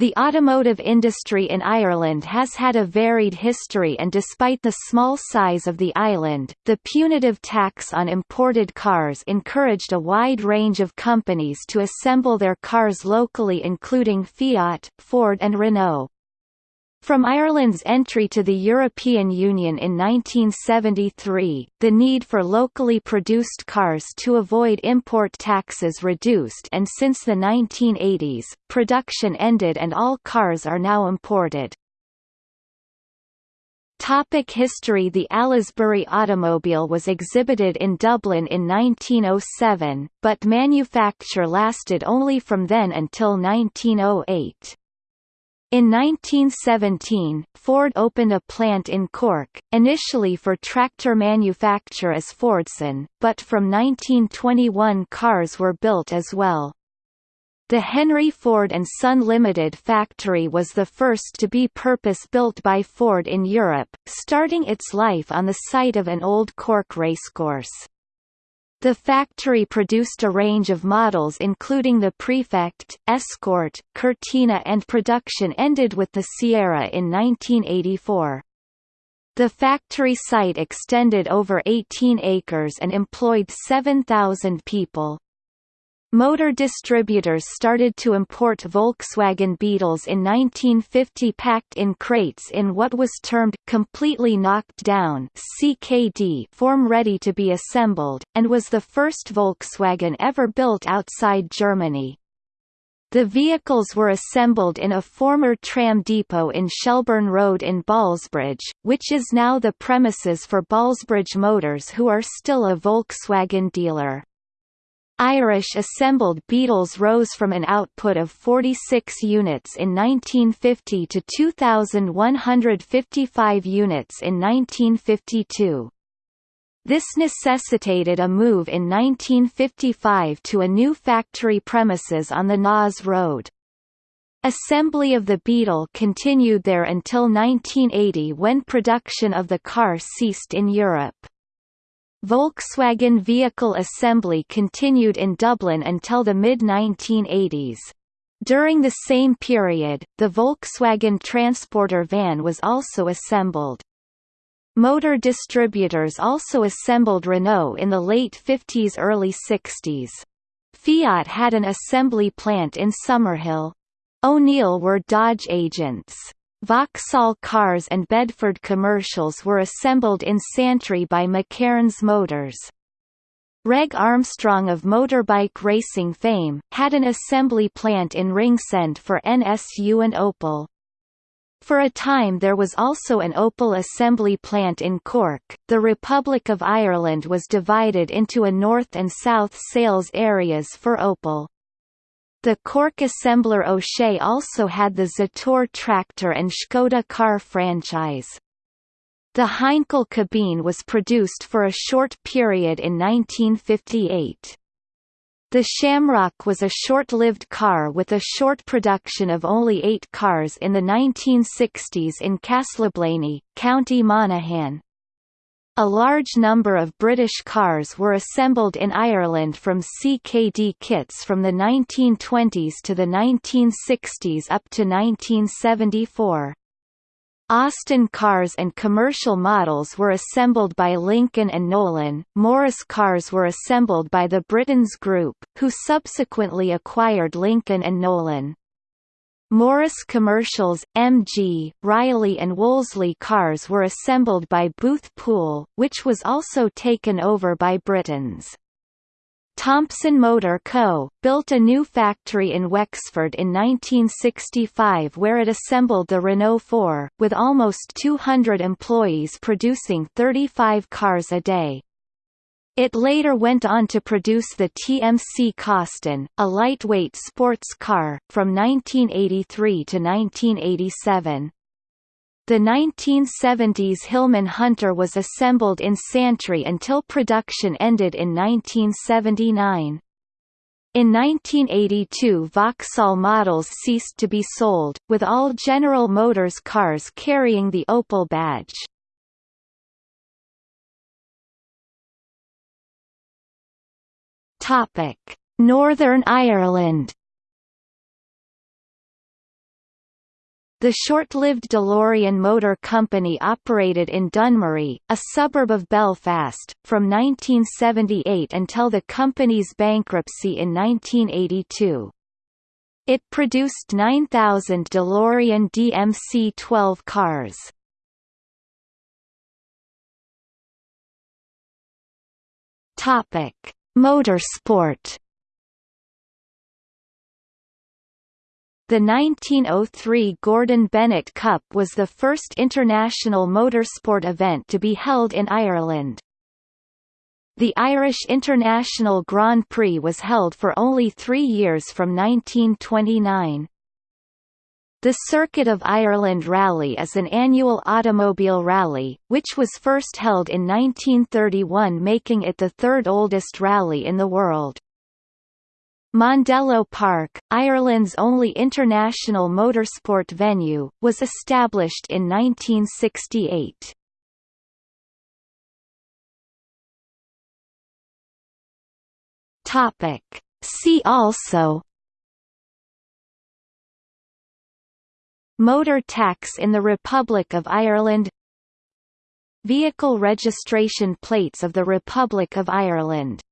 The automotive industry in Ireland has had a varied history and despite the small size of the island, the punitive tax on imported cars encouraged a wide range of companies to assemble their cars locally including Fiat, Ford and Renault. From Ireland's entry to the European Union in 1973, the need for locally produced cars to avoid import taxes reduced and since the 1980s, production ended and all cars are now imported. Topic history The Aylesbury automobile was exhibited in Dublin in 1907, but manufacture lasted only from then until 1908. In 1917, Ford opened a plant in Cork, initially for tractor manufacture as Fordson, but from 1921 cars were built as well. The Henry Ford and Son Limited factory was the first to be purpose-built by Ford in Europe, starting its life on the site of an old Cork racecourse. The factory produced a range of models including the Prefect, Escort, Cortina and production ended with the Sierra in 1984. The factory site extended over 18 acres and employed 7,000 people. Motor distributors started to import Volkswagen Beetles in 1950 packed in crates in what was termed completely knocked down CKD form ready to be assembled, and was the first Volkswagen ever built outside Germany. The vehicles were assembled in a former tram depot in Shelburne Road in Ballsbridge, which is now the premises for Ballsbridge Motors who are still a Volkswagen dealer. Irish assembled Beetles rose from an output of 46 units in 1950 to 2,155 units in 1952. This necessitated a move in 1955 to a new factory premises on the Naas Road. Assembly of the Beetle continued there until 1980 when production of the car ceased in Europe. Volkswagen vehicle assembly continued in Dublin until the mid-1980s. During the same period, the Volkswagen Transporter van was also assembled. Motor distributors also assembled Renault in the late 50s–early 60s. Fiat had an assembly plant in Summerhill. O'Neill were Dodge agents. Vauxhall cars and Bedford commercials were assembled in Santry by McCairns Motors. Reg Armstrong of motorbike racing fame, had an assembly plant in Ringsend for NSU and Opel. For a time there was also an Opel assembly plant in Cork. The Republic of Ireland was divided into a north and south sales areas for Opel. The Cork assembler O'Shea also had the Zetor tractor and Škoda car franchise. The Heinkel Kabine was produced for a short period in 1958. The Shamrock was a short-lived car with a short production of only eight cars in the 1960s in Castleblayney, County Monaghan. A large number of British cars were assembled in Ireland from CKD kits from the 1920s to the 1960s up to 1974. Austin cars and commercial models were assembled by Lincoln and Nolan, Morris cars were assembled by the Brittains Group, who subsequently acquired Lincoln and Nolan. Morris Commercials, MG, Riley and Wolseley cars were assembled by Booth Poole, which was also taken over by Brittains. Thompson Motor Co., built a new factory in Wexford in 1965 where it assembled the Renault 4, with almost 200 employees producing 35 cars a day. It later went on to produce the TMC Costin, a lightweight sports car, from 1983 to 1987. The 1970s Hillman Hunter was assembled in Santry until production ended in 1979. In 1982 Vauxhall models ceased to be sold, with all General Motors cars carrying the Opel badge. Topic: Northern Ireland The short-lived DeLorean Motor Company operated in Dunmurry, a suburb of Belfast, from 1978 until the company's bankruptcy in 1982. It produced 9,000 DeLorean DMC-12 cars. Topic: Motorsport The 1903 Gordon Bennett Cup was the first international motorsport event to be held in Ireland. The Irish International Grand Prix was held for only three years from 1929. The Circuit of Ireland Rally is an annual automobile rally, which was first held in 1931 making it the third oldest rally in the world. Mondello Park, Ireland's only international motorsport venue, was established in 1968. Topic. See also Motor tax in the Republic of Ireland Vehicle registration plates of the Republic of Ireland